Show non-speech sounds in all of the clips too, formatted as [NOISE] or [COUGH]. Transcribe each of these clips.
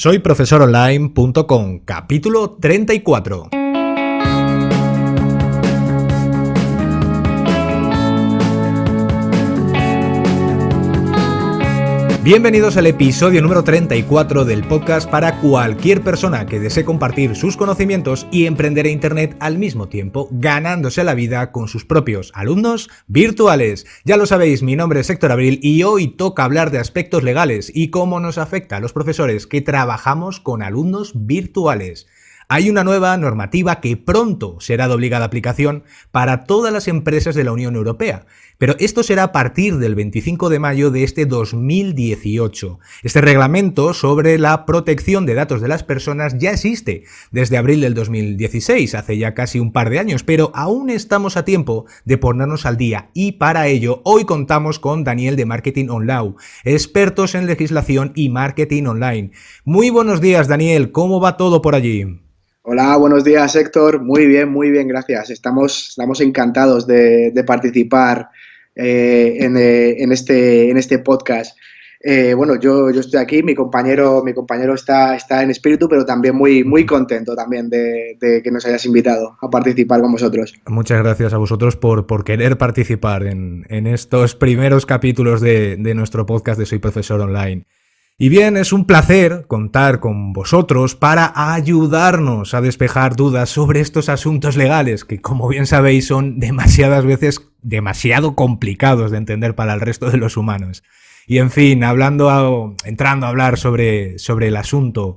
Soy profesoronline.com, capítulo 34. Bienvenidos al episodio número 34 del podcast para cualquier persona que desee compartir sus conocimientos y emprender en Internet al mismo tiempo, ganándose la vida con sus propios alumnos virtuales. Ya lo sabéis, mi nombre es Héctor Abril y hoy toca hablar de aspectos legales y cómo nos afecta a los profesores que trabajamos con alumnos virtuales. Hay una nueva normativa que pronto será de obligada aplicación para todas las empresas de la Unión Europea, pero esto será a partir del 25 de mayo de este 2018. Este reglamento sobre la protección de datos de las personas ya existe desde abril del 2016, hace ya casi un par de años, pero aún estamos a tiempo de ponernos al día y para ello hoy contamos con Daniel de Marketing Online, expertos en legislación y marketing online. Muy buenos días Daniel, ¿cómo va todo por allí? Hola, buenos días Héctor. Muy bien, muy bien, gracias. Estamos, estamos encantados de, participar eh, eh, en, este, en este podcast. Eh, bueno, yo, yo estoy aquí, mi compañero, mi compañero está, está en espíritu, pero también muy, muy contento también de, que nos hayas invitado a participar con vosotros. Muchas gracias a vosotros por, por querer participar en, estos primeros capítulos de, de nuestro podcast de Soy Profesor Online. Y bien, es un placer contar con vosotros para ayudarnos a despejar dudas sobre estos asuntos legales que, como bien sabéis, son demasiadas veces demasiado complicados de entender para el resto de los humanos. Y en fin, hablando, entrando a hablar sobre, sobre el asunto,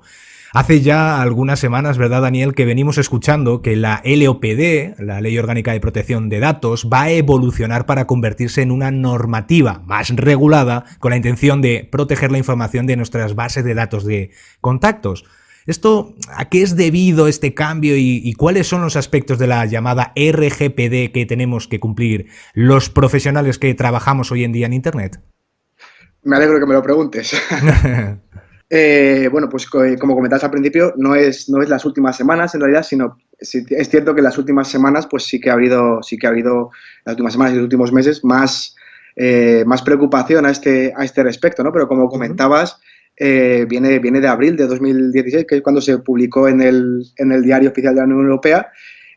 Hace ya algunas semanas, ¿verdad, Daniel?, que venimos escuchando que la LOPD, la Ley Orgánica de Protección de Datos, va a evolucionar para convertirse en una normativa más regulada con la intención de proteger la información de nuestras bases de datos de contactos. ¿Esto a qué es debido este cambio y, y, cuáles son los aspectos de la llamada RGPD que tenemos que cumplir los profesionales que trabajamos hoy en día en Internet? Me alegro que me lo preguntes. [LAUGHS] Eh, bueno, pues eh, como comentabas al principio, no es, no es las últimas semanas en realidad, sino es cierto que las últimas semanas, pues sí que ha habido, sí que ha habido, las últimas semanas y los últimos meses, más, eh, más preocupación a este, a este respecto, ¿no? Pero como comentabas, viene, viene de abril de 2016, que es cuando se publicó en el, en el Diario Oficial de la Unión Europea,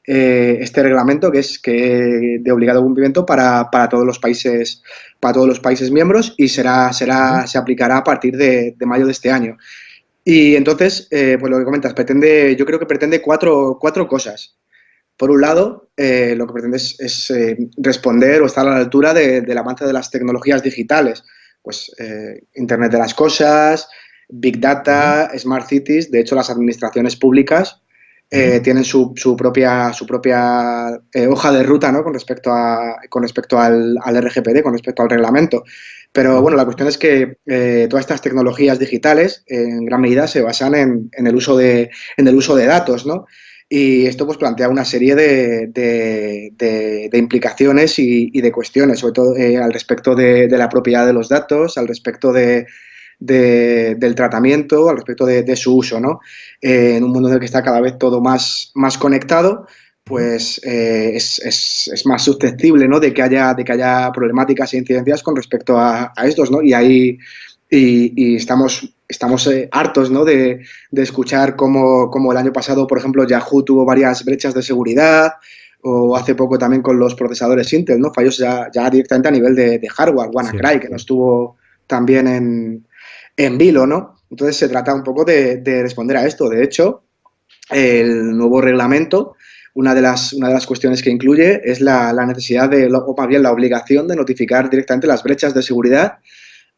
eh, este reglamento que es que de obligado cumplimiento para, para, todos los países para todos los países miembros y será, será, se aplicará a partir de, mayo de este año. Y entonces, eh, pues lo que comentas, pretende, yo creo que pretende cuatro, cuatro cosas. Por un lado, eh, lo que pretende es, responder o estar a la altura del avance de las tecnologías digitales, pues Internet de las Cosas, Big Data, Smart Cities, de hecho las administraciones públicas eh, tienen su, su, propia, su propia eh, hoja de ruta ¿no? con respecto, a, con respecto al, al, RGPD, con respecto al reglamento. Pero bueno, la cuestión es que eh, todas estas tecnologías digitales en gran medida se basan en, en, el, uso de, en el uso de datos, ¿no? Y esto pues plantea una serie de, de, de, implicaciones y, y, de cuestiones, sobre todo al respecto de, la propiedad de los datos, al respecto de, del tratamiento, al respecto de, su uso, ¿no? Eh, en un mundo en el que está cada vez todo más, más conectado, pues eh, es, más susceptible, ¿no? De que haya, de que haya problemáticas e incidencias con respecto a, estos, ¿no? Y ahí y, estamos, estamos eh, hartos ¿no? de, escuchar cómo, el año pasado, por ejemplo, Yahoo tuvo varias brechas de seguridad, o hace poco también con los procesadores Intel, ¿no? Fallos ya, ya directamente a nivel de, hardware, WannaCry, que no estuvo también en, en vilo, ¿no? Entonces se trata un poco de, responder a esto. De hecho, el nuevo reglamento, una de las, una de las cuestiones que incluye es la, necesidad de, o más bien la obligación de notificar directamente las brechas de seguridad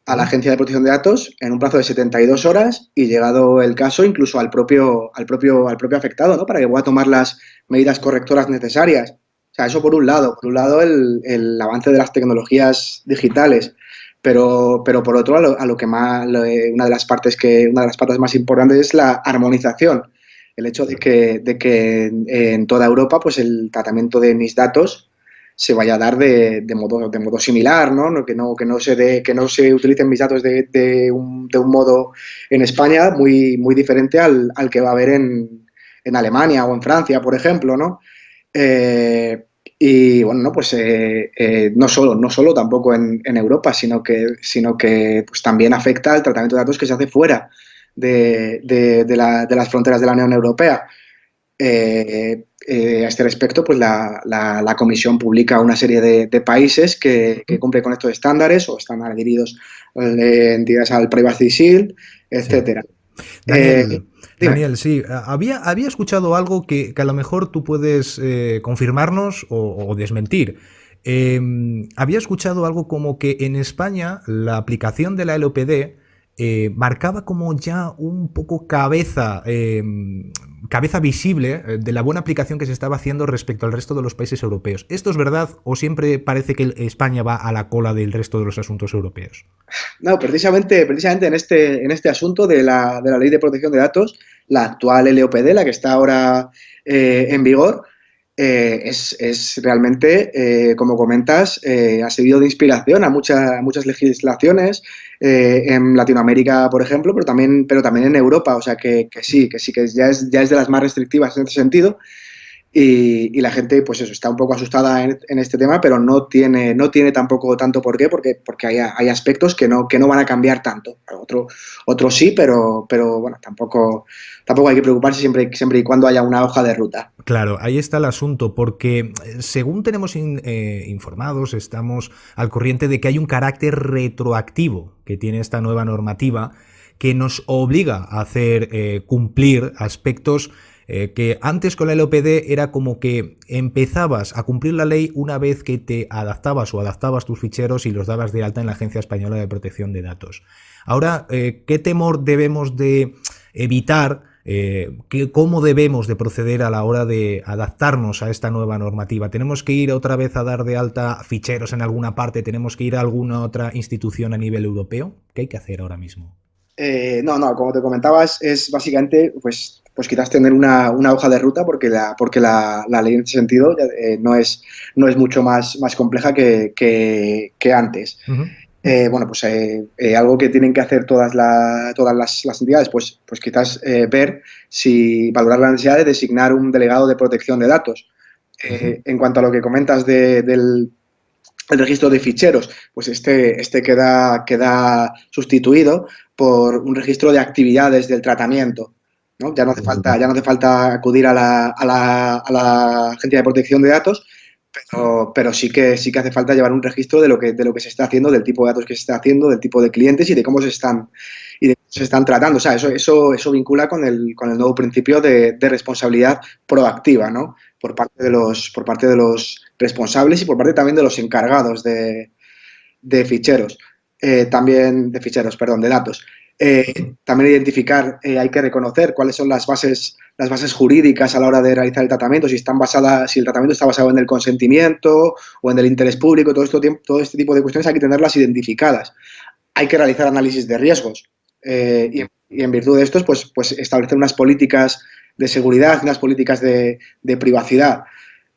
a la Agencia de Protección de Datos en un plazo de 72 horas y llegado el caso incluso al propio, al propio, al propio afectado, ¿no? Para que pueda tomar las medidas correctoras necesarias. O sea, eso por un lado. Por un lado, el, el avance de las tecnologías digitales pero, pero por otro, a lo, que más, una de las partes que, una de las partes más importantes es la armonización. El hecho de que, de que en toda Europa, pues el tratamiento de mis datos se vaya a dar de, de modo, de modo similar, ¿no? Que no, que no se de, que no se utilicen mis datos de, de, un, de un modo en España muy, muy diferente al, al que va a haber en, en Alemania o en Francia, por ejemplo, ¿no? Eh, y bueno, no, pues eh, eh, no solo, no solo tampoco en, Europa, sino que, sino que pues, también afecta al tratamiento de datos que se hace fuera de, las fronteras de la Unión Europea. Eh, a este respecto, pues la, Comisión publica una serie de, países que, cumplen con estos estándares o están adheridos entidades al Privacy Shield, etcétera. Daniel, sí, había, había escuchado algo que, a lo mejor tú puedes confirmarnos o, desmentir. Em, había escuchado algo como que en España la aplicación de la LOPD eh, marcaba como ya un poco cabeza, em, cabeza visible eh, de la buena aplicación que se estaba haciendo respecto al resto de los países europeos. ¿Esto es verdad o siempre parece que España va a la cola del resto de los asuntos europeos? No, precisamente, precisamente en, este, en este asunto de la, de la ley de protección de datos, la actual LOPD, la que está ahora eh, en vigor, eh, es, realmente, eh, como comentas, eh, ha servido de inspiración a, muchas legislaciones en Latinoamérica, por ejemplo, pero también, pero también en Europa. O sea que, sí, que sí, que ya es, ya es de las más restrictivas en ese sentido. Y, la gente, pues eso, está un poco asustada en, este tema, pero no tiene, no tiene tampoco tanto por qué, porque, porque hay, hay aspectos que no, que no van a cambiar tanto. Otro, otros sí, pero, pero bueno, tampoco, tampoco hay que preocuparse siempre, siempre y cuando haya una hoja de ruta. Claro, ahí está el asunto, porque eh, según tenemos eh, informados, estamos al corriente de que hay un carácter retroactivo que tiene esta nueva normativa que nos obliga a hacer eh, cumplir aspectos eh, que antes con la LOPD era como que empezabas a cumplir la ley una vez que te adaptabas o adaptabas tus ficheros y los dabas de alta en la Agencia Española de Protección de Datos. Ahora, eh, ¿qué temor debemos de evitar? Eh, ¿Cómo debemos de proceder a la hora de adaptarnos a esta nueva normativa? ¿Tenemos que ir otra vez a dar de alta ficheros en alguna parte? ¿Tenemos que ir a alguna otra institución a nivel europeo? ¿Qué hay que hacer ahora mismo? no, no, como te comentabas, es básicamente pues pues quizás tener una, hoja de ruta porque la, porque la, ley en ese sentido eh, no, es, no es mucho más, más compleja que, antes. Eh, bueno, pues eh, algo que tienen que hacer todas, todas las, entidades, pues, pues quizás ver si valorar la necesidad de designar un delegado de protección de datos. En cuanto a lo que comentas del registro de ficheros, pues este, este queda, queda sustituido por un registro de actividades del tratamiento. Ya no hace falta, ya no hace falta acudir a la, a la, a la Agencia de Protección de Datos, pero, pero, sí que sí que hace falta llevar un registro de lo que de lo que se está haciendo, del tipo de datos que se está haciendo, del tipo de clientes y de cómo se están y se están tratando. O sea, eso, eso, eso vincula con el, con el nuevo principio de, responsabilidad proactiva, ¿no? Por parte de los, por parte de los responsables y por parte también de los encargados de, de ficheros. Eh, también de ficheros, perdón, de datos. Eh, también identificar, eh, hay que reconocer cuáles son las bases, las bases jurídicas a la hora de realizar el tratamiento, si están basadas, si el tratamiento está basado en el consentimiento o en el interés público, todo, esto, todo este tipo de cuestiones hay que tenerlas identificadas. Hay que realizar análisis de riesgos eh, y, en virtud de estos, pues, pues establecer unas políticas de seguridad, unas políticas de, de privacidad.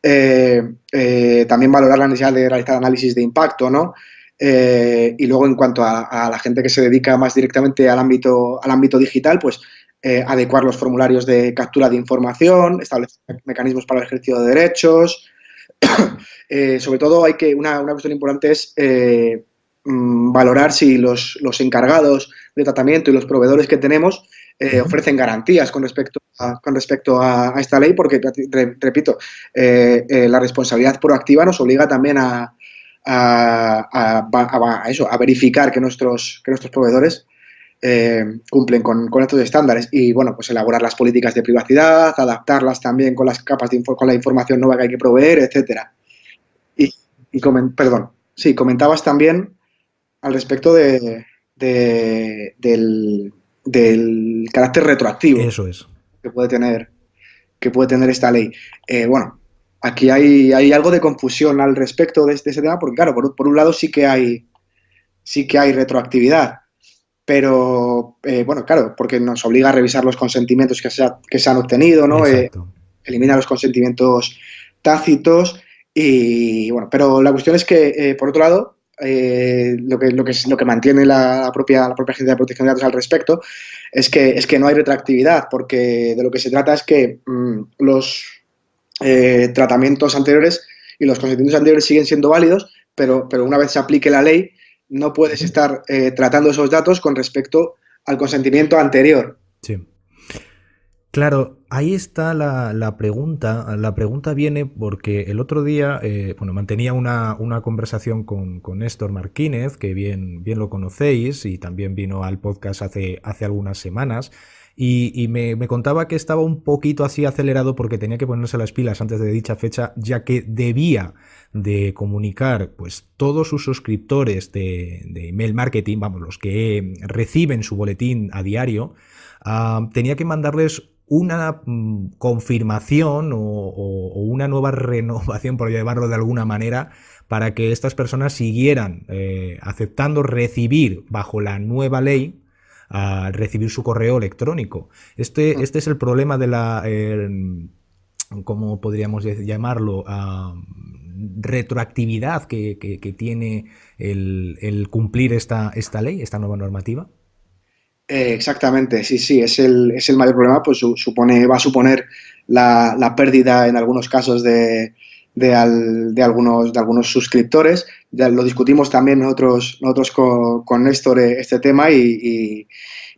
también valorar la necesidad de realizar análisis de impacto, ¿no? Eh, y luego, en cuanto a, la gente que se dedica más directamente al ámbito, al ámbito digital, pues eh, adecuar los formularios de captura de información, establecer mecanismos para el ejercicio de derechos. [COUGHS] Eh, sobre todo, hay que una, una cuestión importante es mm, valorar si los, los, encargados de tratamiento y los proveedores que tenemos ofrecen garantías con respecto a, con respecto a, esta ley, porque, repito, la responsabilidad proactiva nos obliga también a, a, eso, a verificar que nuestros, que nuestros proveedores eh, cumplen con, estos estándares y, bueno, pues elaborar las políticas de privacidad, adaptarlas también con las capas de con la información nueva que hay que proveer, etcétera. Y, perdón, sí, comentabas también al respecto de, del, carácter retroactivo. Eso es. Que puede tener, que puede tener esta ley. Eh, bueno, aquí hay, hay, algo de confusión al respecto de, este, ese tema, porque claro, por, un lado sí que hay, sí que hay retroactividad, pero eh, bueno, claro, porque nos obliga a revisar los consentimientos que se, que se han obtenido, ¿no? Eh, elimina los consentimientos tácitos y bueno, pero la cuestión es que, eh, por otro lado, lo, que, lo, que, lo que mantiene la, propia, la propia Agencia de Protección de Datos al respecto es que, es que no hay retroactividad, porque de lo que se trata es que mm, los eh, tratamientos anteriores y los consentimientos anteriores siguen siendo válidos, pero, pero una vez se aplique la ley, no puedes estar eh, tratando esos datos con respecto al consentimiento anterior. Sí. Claro, ahí está la, pregunta. La pregunta viene porque el otro día, eh, bueno, mantenía una, conversación con, Néstor Martínez, que bien, bien lo conocéis y también vino al podcast hace, hace algunas semanas. Y, me, contaba que estaba un poquito así acelerado porque tenía que ponerse las pilas antes de dicha fecha, ya que debía de comunicar pues todos sus suscriptores de, de email marketing, vamos, los que reciben su boletín a diario, ah, tenía que mandarles una mm, confirmación o, una nueva [LAUGHS] renovación, por llevarlo de alguna manera, para que estas personas siguieran eh, aceptando recibir bajo la nueva ley a recibir su correo electrónico. Este, mm. este es el problema de la, ¿cómo podríamos llamarlo? retroactividad que, tiene el, el, cumplir esta, esta ley, esta nueva normativa. Eh, exactamente, sí, sí, es el, es el mayor problema, pues supone, va a suponer la, pérdida en algunos casos de, de, algunos, de algunos suscriptores. Ya lo discutimos también nosotros, nosotros con, con Néstor eh, este tema y,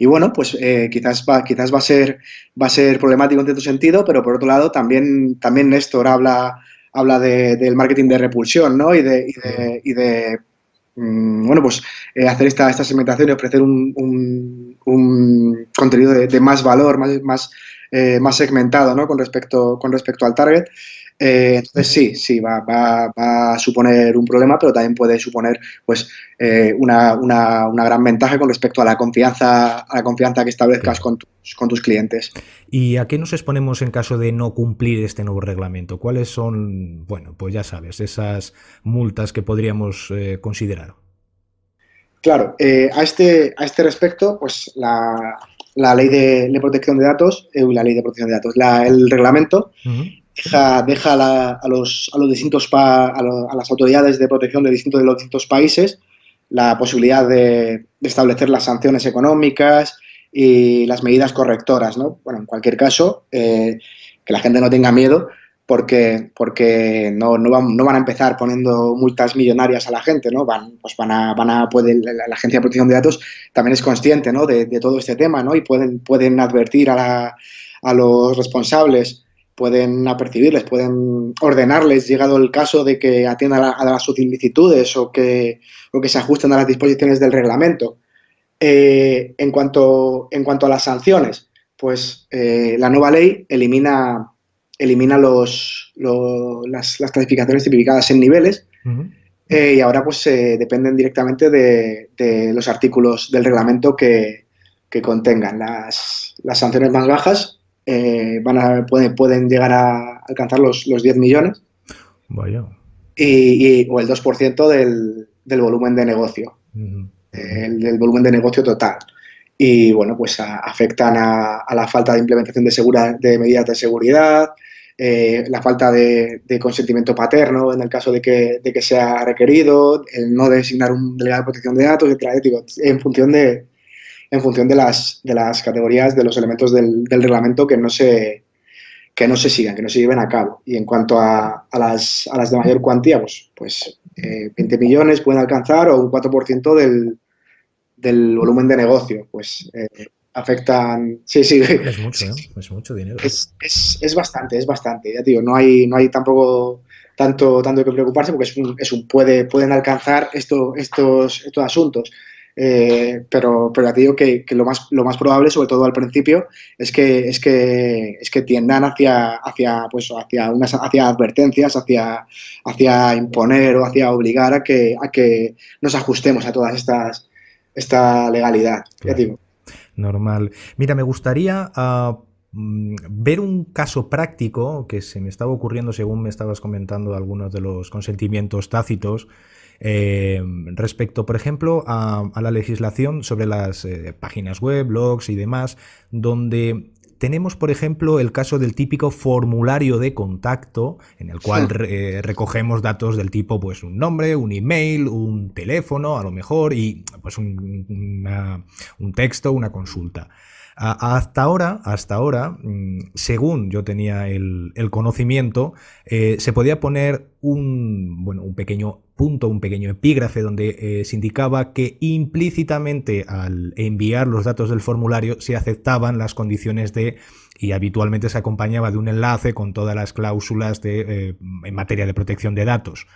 bueno, pues eh, quizás, va, quizás va, a ser, va a ser problemático en cierto sentido, pero por otro lado también, también Néstor habla, habla del marketing de repulsión ¿no? y de, y de Mm, bueno, pues eh, hacer esta, esta segmentación y ofrecer un, un, contenido de, más valor, más, más, eh, más segmentado ¿no? con, respecto, con respecto al target. Eh, entonces sí, sí, va, va, va, a suponer un problema, pero también puede suponer pues, una, una, una, gran ventaja con respecto a la confianza, a la confianza que establezcas con tus, con tus clientes. ¿Y a qué nos exponemos en caso de no cumplir este nuevo reglamento? ¿Cuáles son, bueno, pues ya sabes, esas multas que podríamos considerar? Claro, a, este, a este respecto, pues la, la ley de, protección de datos, eh, la ley de protección de datos, el reglamento deja, deja a, los, a los distintos a, las autoridades de protección de distintos de los distintos países la posibilidad de, establecer las sanciones económicas y las medidas correctoras, ¿no? Bueno, en cualquier caso, eh, que la gente no tenga miedo, porque, porque no, no, van, no van a empezar poniendo multas millonarias a la gente, ¿no? Van, pues van a, van a pueden, la, Agencia de Protección de Datos también es consciente, ¿no? De, todo este tema, ¿no? Y pueden, pueden advertir a, la, a los responsables, pueden apercibirles, pueden ordenarles, llegado el caso de que atiendan a, las solicitudes o que, o que se ajusten a las disposiciones del reglamento. Eh, en, cuanto, en cuanto a las sanciones, pues eh, la nueva ley elimina elimina los, las, clasificaciones tipificadas en niveles eh, y ahora pues se dependen directamente de, los artículos del reglamento que, contengan. Las, sanciones más bajas eh, van a, pueden, pueden llegar a alcanzar los, los 10 millones. Vaya. Y, o el 2% del, del, volumen de negocio, el, del volumen de negocio total y bueno, pues afectan a, a, la falta de implementación de, segura, de medidas de seguridad, eh, la falta de, consentimiento paterno en el caso de que, de que, sea requerido, el no designar un delegado de protección de datos, etc. en función de en función de las, de las categorías, de los elementos del, reglamento que no se que no se sigan, que no se lleven a cabo. Y en cuanto a, a, las, a las, de mayor cuantía, pues, pues 20 eh, millones pueden alcanzar o un 4% del, del volumen de negocio. Pues eh, afectan. Sí, sí. Es mucho, [LAUGHS] ¿eh? Es mucho dinero. Es, es, es, bastante, es bastante. Ya digo, no hay, no hay tampoco tanto, tanto que preocuparse porque es un, es un puede, pueden alcanzar esto, estos, estos asuntos. Eh, pero, pero ya te digo que, que, lo, más, lo más probable, sobre todo al principio, es que, es que, es que tiendan hacia, hacia, pues, hacia, unas, hacia advertencias, hacia, hacia imponer o hacia obligar a que, a que nos ajustemos a todas estas esta legalidad. Ya digo normal. Mira, me gustaría ah, mm, ver un caso práctico que se me estaba ocurriendo según me estabas comentando algunos de los consentimientos tácitos. Eh, respecto, por ejemplo, a, la legislación sobre las eh, páginas web, blogs y demás, donde tenemos, por ejemplo, el caso del típico formulario de contacto, en el cual eh, recogemos datos del tipo, pues, un nombre, un email, un teléfono, a lo mejor, y pues un, texto, una consulta. Hasta ahora, hasta ahora, mm, según yo tenía el, conocimiento, eh, se podía poner un, bueno, un pequeño punto, un pequeño epígrafe donde eh, se indicaba que implícitamente al enviar los datos del formulario se aceptaban las condiciones de y habitualmente se acompañaba de un enlace con todas las cláusulas de, eh, en materia de protección de datos.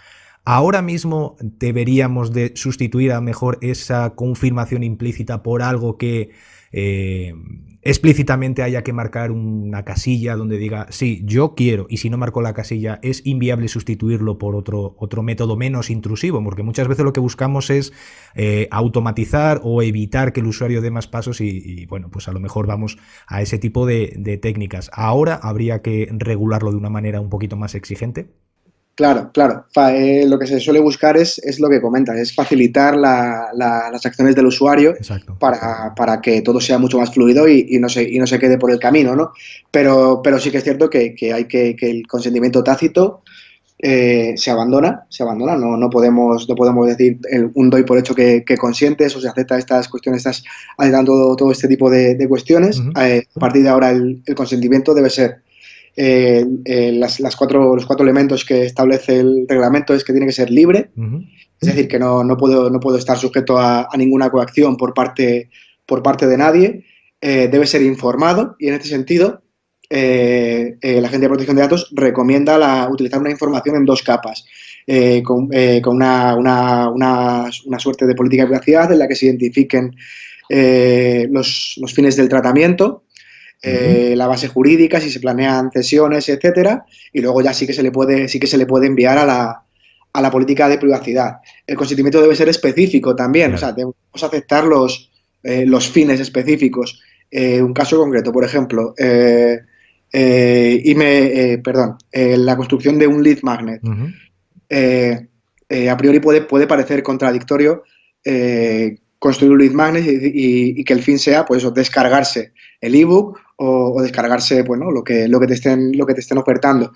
Ahora mismo deberíamos de sustituir a mejor esa confirmación implícita por algo que eh, explícitamente haya que marcar una casilla donde diga, sí, yo quiero, y si no marco la casilla, es inviable sustituirlo por otro, otro método menos intrusivo, porque muchas veces lo que buscamos es eh, automatizar o evitar que el usuario dé más pasos y, bueno, pues a lo mejor vamos a ese tipo de técnicas. Ahora habría que regularlo de una manera un poquito más exigente. Claro, claro. Eh, lo que se suele buscar es, es lo que comentas, es facilitar las acciones del usuario para, que todo sea mucho más fluido y, no, se, y no se quede por el camino, ¿no? Pero, pero sí que es cierto que, hay que, que el consentimiento tácito eh, se abandona, se abandona, no, no, podemos, no podemos decir un doy por hecho que, consientes o se acepta estas cuestiones, estás aceptando todo, este tipo de, cuestiones. Eh, a partir de ahora el consentimiento debe ser eh, eh, las, cuatro, los cuatro elementos que establece el reglamento es que tiene que ser libre, es decir, que no, no, puedo, no puedo estar sujeto a, ninguna coacción por parte, por parte de nadie, eh, debe ser informado y en este sentido la Agencia de Protección de Datos recomienda la, utilizar una información en dos capas. con, con una, una, una, suerte de política de privacidad en la que se identifiquen los, los, fines del tratamiento, eh, la base jurídica, si se planean cesiones, etcétera, y luego ya sí que se le puede, sí que se le puede enviar a la, a la política de privacidad. El consentimiento debe ser específico también, o sea, debemos aceptar los, eh, los fines específicos. Eh, un caso concreto, por ejemplo, y me, perdón, la construcción de un lead magnet. a priori puede, puede parecer contradictorio construir un lead magnet y, que el fin sea pues descargarse el ebook o, descargarse bueno, lo, que, lo, que te estén, lo que te estén ofertando.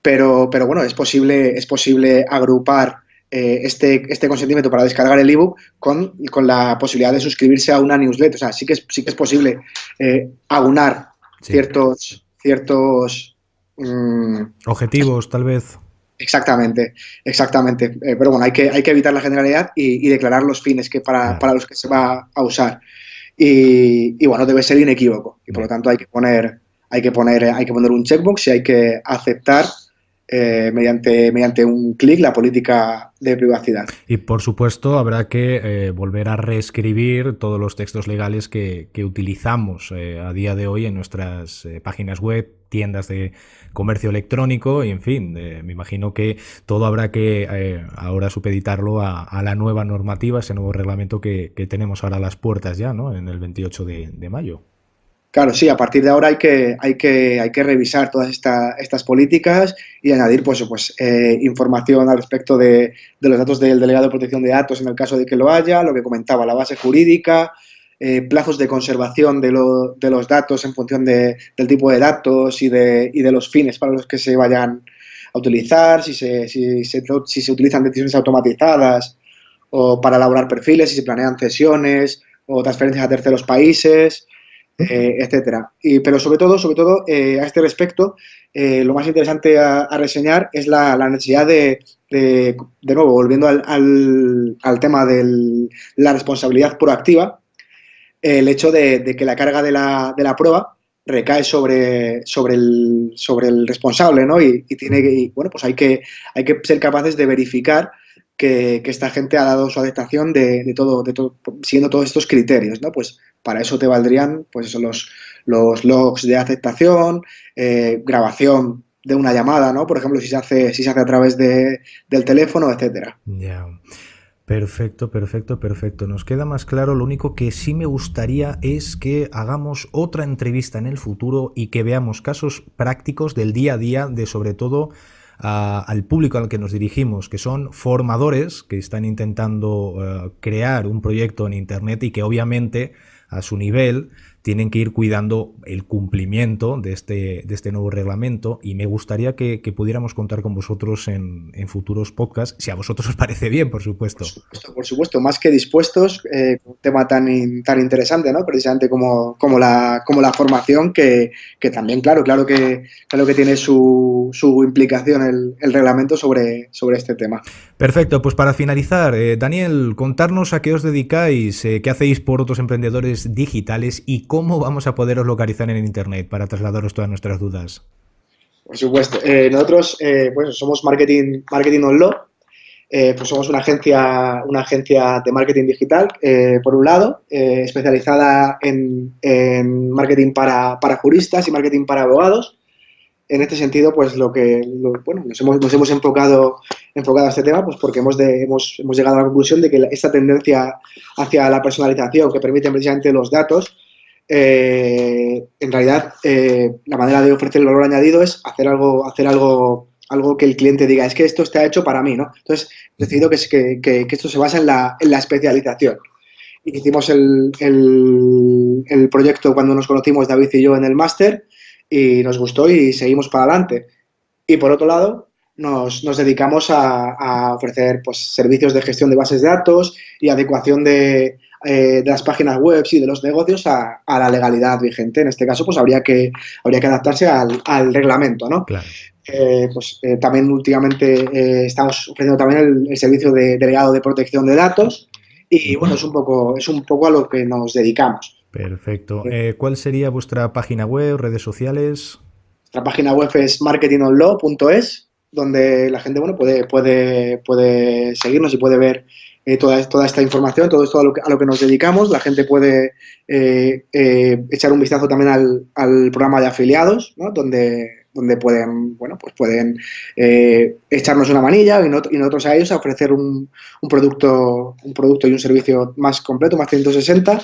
Pero, pero bueno, es posible, es posible agrupar eh, este, este consentimiento para descargar el ebook con, con la posibilidad de suscribirse a una newsletter. O sea, sí que es, sí que es posible eh, aunar ciertos, ciertos mm, objetivos, tal vez. Exactamente, exactamente. Eh, pero bueno, hay que, hay que evitar la generalidad y, declarar los fines que para, para, los que se va a usar. Y, bueno, debe ser inequívoco. Y por lo tanto hay que poner, hay que poner, hay que poner un checkbox y hay que aceptar eh, mediante, mediante un clic la política de privacidad. Y por supuesto habrá que eh, volver a reescribir todos los textos legales que, utilizamos eh, a día de hoy en nuestras páginas web, tiendas de comercio electrónico y en fin, me imagino que todo habrá que ahora supeditarlo a, la nueva normativa, ese nuevo reglamento que, tenemos ahora a las puertas ya, ¿no? En el 28 de mayo. Claro, sí, a partir de ahora hay que, hay que, hay que revisar todas estas políticas y añadir pues, pues, eh, información al respecto de, los datos del delegado de protección de datos en el caso de que lo haya, lo que comentaba, la base jurídica, eh, plazos de conservación de, los datos en función del tipo de datos y de, y de los fines para los que se vayan a utilizar, si se, si se, si se utilizan decisiones automatizadas o para elaborar perfiles, si se planean cesiones o transferencias a terceros países, eh, etcétera. Y, pero sobre todo, sobre todo eh, a este respecto, eh, lo más interesante a, reseñar es la, necesidad de, de, nuevo, volviendo al, al, tema de la responsabilidad proactiva, el hecho de, que la carga de la, de la prueba recae sobre, sobre, el, sobre el responsable, ¿no? Y, tiene que, bueno, pues hay que, hay que ser capaces de verificar que, esta gente ha dado su aceptación de, todo, de todo, siguiendo todos estos criterios, ¿no? Pues para eso te valdrían pues los, los logs de aceptación, eh, grabación de una llamada, ¿no? Por ejemplo, si se hace, si se hace a través de, del teléfono, etcétera. Ya. Perfecto, perfecto, perfecto. Nos queda más claro. Lo único que sí me gustaría es que hagamos otra entrevista en el futuro y que veamos casos prácticos del día a día de sobre todo al público al que nos dirigimos, que son formadores que están intentando eh, crear un proyecto en Internet y que obviamente a su nivel tienen que ir cuidando el cumplimiento de este, de este nuevo reglamento y me gustaría que, pudiéramos contar con vosotros en, futuros podcasts, si a vosotros os parece bien, por supuesto. Por supuesto, más que dispuestos, eh, un tema tan, tan interesante, ¿no? Precisamente como, como, la, como la formación, que, también, claro, claro que, claro que tiene su, su implicación el, el, reglamento sobre, sobre este tema. Perfecto, pues para finalizar, eh, Daniel, contarnos a qué os dedicáis, eh, qué hacéis por otros emprendedores digitales y cómo vamos a poderos localizar en Internet para trasladaros todas nuestras dudas. Por supuesto. Eh, nosotros pues somos Marketing, marketing On Law. pues somos una agencia, una agencia de marketing digital, por un lado, especializada en, marketing para, para, juristas y marketing para abogados en este sentido, pues lo que, bueno, nos hemos, nos hemos enfocado, enfocado a este tema, pues porque hemos, hemos, hemos, llegado a la conclusión de que esta tendencia hacia la personalización que permite precisamente los datos, eh, en realidad eh, la manera de ofrecer el valor añadido es hacer algo, hacer algo, algo que el cliente diga, es que esto está hecho para mí, ¿no? Entonces, he decidido que, esto se basa en la, en la especialización. Hicimos el, proyecto cuando nos conocimos David y yo en el máster, y nos gustó y seguimos para adelante. Y por otro lado, nos, dedicamos a, ofrecer pues, servicios de gestión de bases de datos y adecuación de, eh, de las páginas web y de los negocios a, a, la legalidad vigente. En este caso, pues habría que, habría que adaptarse al, al reglamento, ¿no? Claro. Eh, pues eh, también últimamente estamos ofreciendo también el, el, servicio de delegado de protección de datos y bueno, es un poco, es un poco a lo que nos dedicamos. Perfecto. ¿Cuál sería vuestra página web, redes sociales? Nuestra página web es marketingonlaw.es, donde la gente bueno, puede, puede, puede seguirnos y puede ver eh, toda, esta información, todo esto a lo, que, a lo que nos dedicamos. La gente puede eh, echar un vistazo también al, al programa de afiliados, ¿no? donde donde pueden, bueno, pues pueden eh, echarnos una manilla y, nosotros a ellos a ofrecer un, un, producto, un producto y un servicio más completo, más 160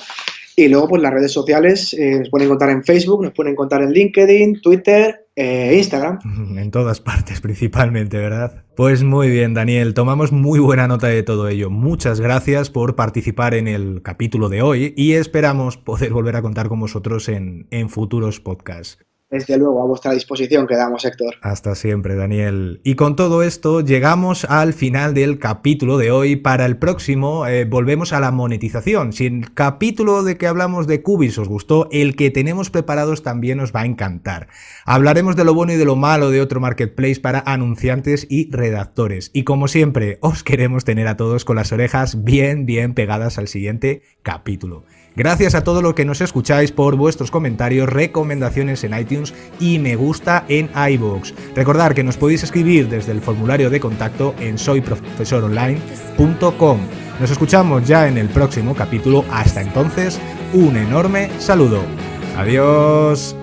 y luego, pues las redes sociales eh, nos pueden encontrar en Facebook, nos pueden encontrar en LinkedIn, Twitter e Instagram. [LAUGHS] En todas partes, principalmente, ¿verdad? Pues muy bien, Daniel, tomamos muy buena nota de todo ello. Muchas gracias por participar en el capítulo de hoy y esperamos poder volver a contar con vosotros en, en futuros podcasts. Desde luego, a vuestra disposición quedamos, Héctor. Hasta siempre, Daniel. Y con todo esto, llegamos al final del capítulo de hoy. Para el próximo, eh, volvemos a la monetización. Si el capítulo de que hablamos de Cubis os gustó, el que tenemos preparados también os va a encantar. Hablaremos de lo bueno y de lo malo de otro marketplace para anunciantes y redactores. Y como siempre, os queremos tener a todos con las orejas bien, bien pegadas al siguiente capítulo. Gracias a todos los que nos escucháis por vuestros comentarios, recomendaciones en iTunes y me gusta en iVoox. Recordad que nos podéis escribir desde el formulario de contacto en soyprofesoronline.com. Nos escuchamos ya en el próximo capítulo. Hasta entonces, un enorme saludo. Adiós.